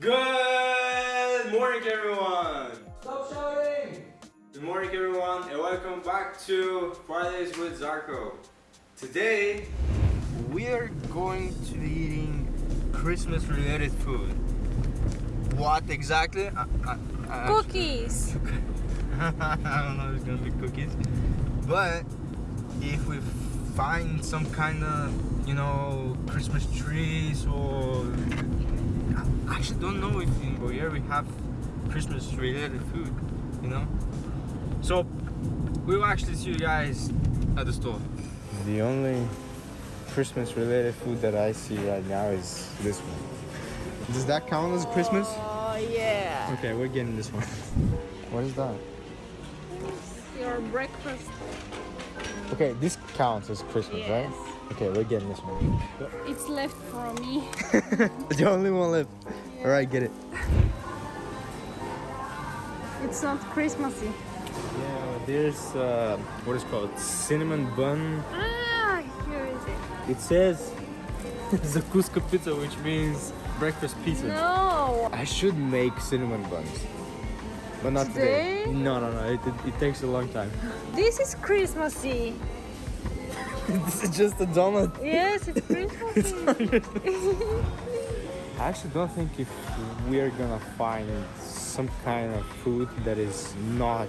Good morning everyone! Stop shouting! Good morning everyone and welcome back to Fridays with Zarko. Today we're going to be eating Christmas related food. What exactly? I, I, I Cookies. I don't know if it's gonna be cookies. But if we find some kind of, you know, Christmas trees or I actually don't know if in Bulgaria we have Christmas related food, you know? So we will actually see you guys at the store. The only Christmas related food that I see right now is this one. Does that count as Christmas? Oh yeah. Okay, we're getting this one. What is that? Your breakfast. Okay, this counts as Christmas, Yes. right? Okay, we're getting this one. It's left for me. the only one left. Alright, get it. It's not Christmassy. Yeah, there's uh, what is called cinnamon bun. Ah, here is it. It says Zakuska pizza, which means breakfast pizza. No. I should make cinnamon buns, but not today. Today? No, no, no. It, it, it takes a long time. This is Christmassy. this is just a donut. Yes, it's Christmassy. I actually don't think if we're gonna find some kind of food that is not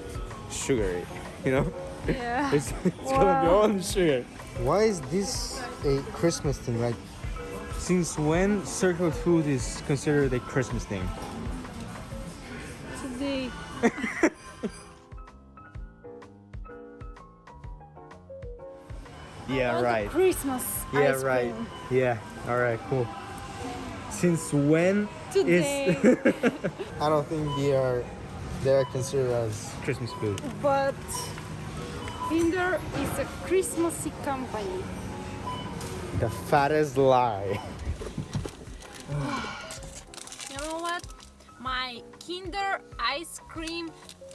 sugary, you know? yeah. It's, it's gonna be Wow. all sugar. Why is this a Christmas thing? Like, Since when circle food is considered a Christmas thing? Today. Yeah, All the right. Christmas. Yeah, ice right. cream. Yeah, alright, cool. Since when Today. I don't think they are they are considered as Christmas food? but Kinder is a Christmassy company. The fattest lie. You know what? My Kinder ice cream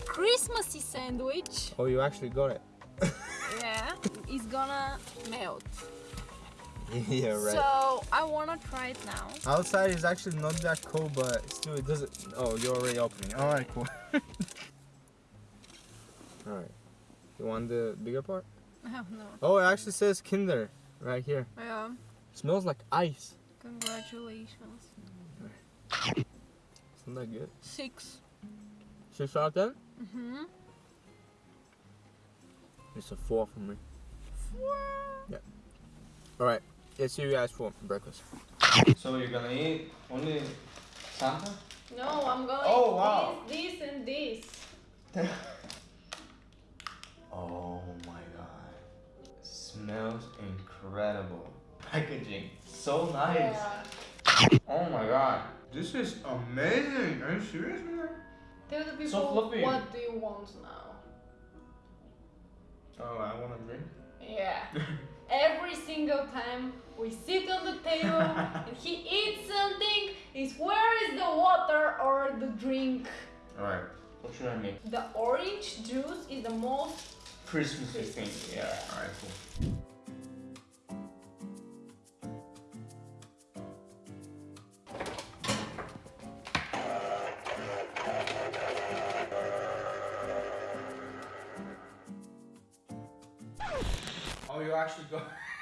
Christmassy sandwich, Oh, you actually got it. yeah, it's gonna melt. yeah, right. So I wanna try it now. Outside is actually not that cold, but still it doesn't. Oh, you're already opening. Alright, cool. Alright. You want the bigger part? Oh no. Oh, it actually says Kinder right here. Yeah. smells like ice. Congratulations. Isn't that good? Six. Six out of ten? Mm-hmm. It's a four for me. Four. Yeah. Alright, let's see you guys for breakfast. So you're gonna eat only Santa? No, I'm going Oh, wow. this, this, and this. Oh my god. Smells incredible. Packaging. So nice. Oh my god. This is amazing. Are you serious, man? Tell the people So fluffy. what do you want now. Oh, I want a drink. Yeah. Every single time we sit on the table and he eats something, is where is the water or the drink? Alright, what should I make? The orange juice is the most Christmassy thing. Yeah, alright, cool. Oh, you actually go.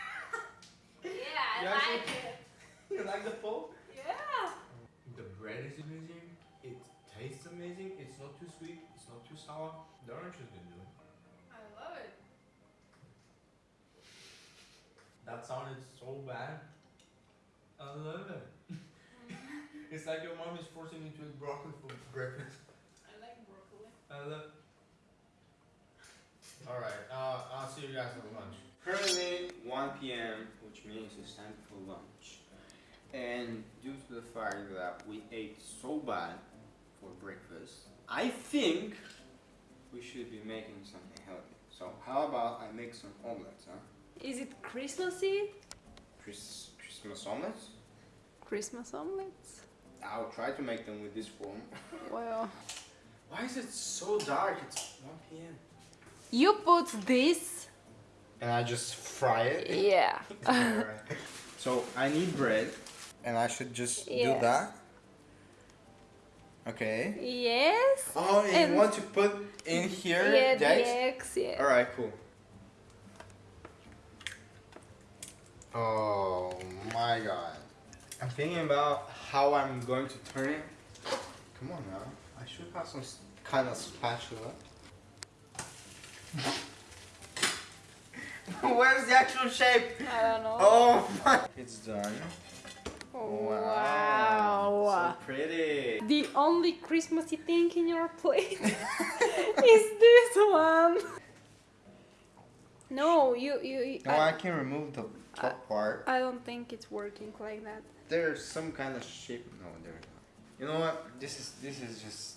Yeah, I You actually- like it. you like the pole? Yeah. The bread is amazing. It tastes amazing. It's not too sweet. It's not too sour. The orange is good, dude. I love it. That sounded so bad. I love it. it's like your mom is forcing you to eat broccoli for breakfast. I like broccoli. I love. All right. Uh, I'll see you guys at lunch. Currently 1 p.m., which means it's time for lunch. And due to the fact that we ate so bad for breakfast, I think we should be making something healthy. So how about I make some omelets, huh? Is it Christmassy? Chris- Christmas omelets? Christmas omelets? I'll try to make them with this form. Well, Why is it so dark? It's 1 p.m. you put this. And I just fry it? Yeah. Alright. So I need bread. And I should just Yeah. do that. Okay. Yes. Oh, and, And- you want to put in here yeah, the eggs. Yeah. All right, cool. Oh my god. I'm thinking about how I'm going to turn it. Come on now. I should have some kind of spatula. Where's the actual shape? I don't know. Oh my. It's done. wow. So pretty. The only Christmassy thing in your plate is this one. No, you you. you No, I I, can remove the top part. I don't think it's working like that. There's some kind of shape. No, there's not. You know what? This is this is just.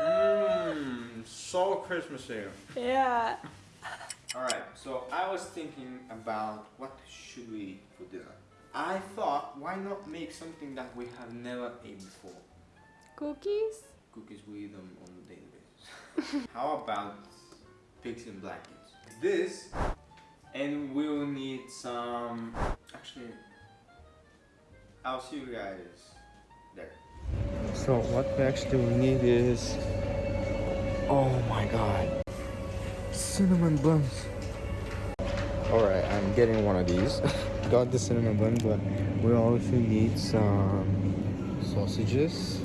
Mmm, so Christmas Christmassy. Yeah. All right, so I was thinking about what should we eat for dinner. I thought, why not make something that we have never ate before? Cookies. Cookies, we eat them on a daily basis. How about pigs in blankets? This, and we'll need some. Actually, I'll see you guys there. So what we actually will need is. Oh my god. Cinnamon buns. Alright, I'm getting one of these. Got the cinnamon bun, but we also need some sausages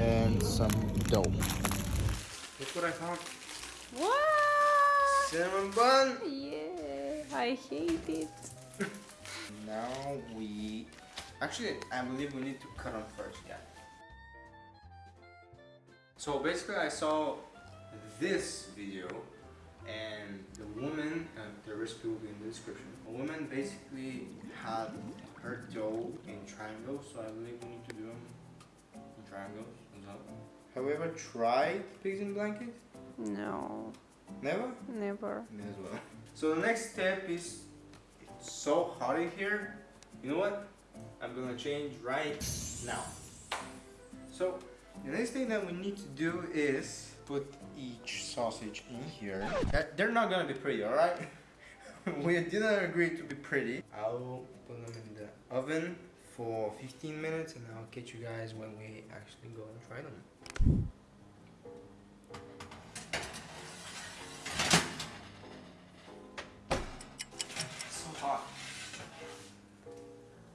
and some dough. Look what I found. What? Cinnamon bun. Yeah, I hate it. Now we actually I believe we need to cut them first, yeah. So basically I saw this video and the woman uh, the recipe will be in the description. A woman basically had her dough in triangles, so I believe we need to do them in triangles as well. Have you ever tried pigs in blankets? No, Never? never. Me as well. So the next step is it's so hot in here. You know what? I'm gonna change right now. So the next thing that we need to do is put each sausage in here. That- They're not gonna be pretty, alright? we didn't agree to be pretty. I'll put them in the oven for 15 minutes and I'll catch you guys when we actually go and try them. so hot.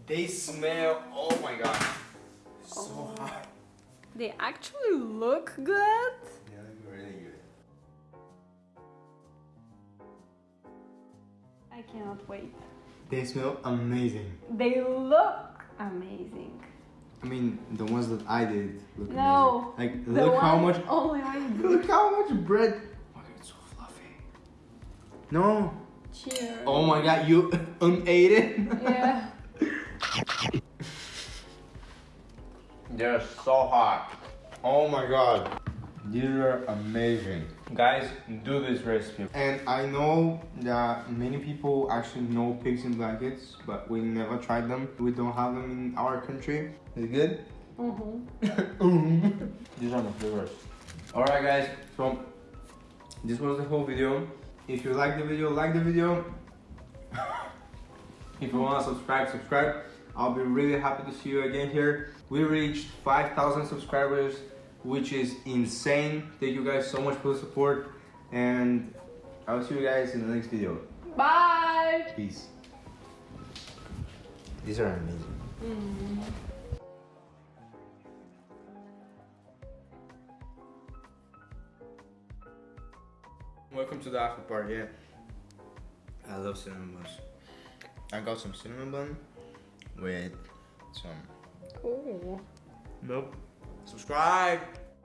They smell, oh my god. They actually look good. Yeah, they're really good. I cannot wait. They smell amazing. They look amazing. I mean, the ones that I did look No, amazing. Like, look how much, Only I do. look how much bread. Oh, it's so fluffy. No. Cheers. Oh my god, you unate it? Yeah. They're so hot. Oh my god. These are amazing. Guys, do this recipe. And I know that many people actually know pigs in blankets, but we never tried them. We don't have them in our country. Is it good? Mm-hmm. These are my favorites. Alright guys, so this was the whole video. If you like the video, like the video. if you want to subscribe, subscribe. I'll be really happy to see you again here. We reached 5,000 subscribers, which is insane. Thank you guys so much for the support. And I'll see you guys in the next video. Bye. Peace. These are amazing. Mm. Welcome to the after party. Yeah, I love cinnamon buns. I got some cinnamon bun with some Oh. milk. Subscribe.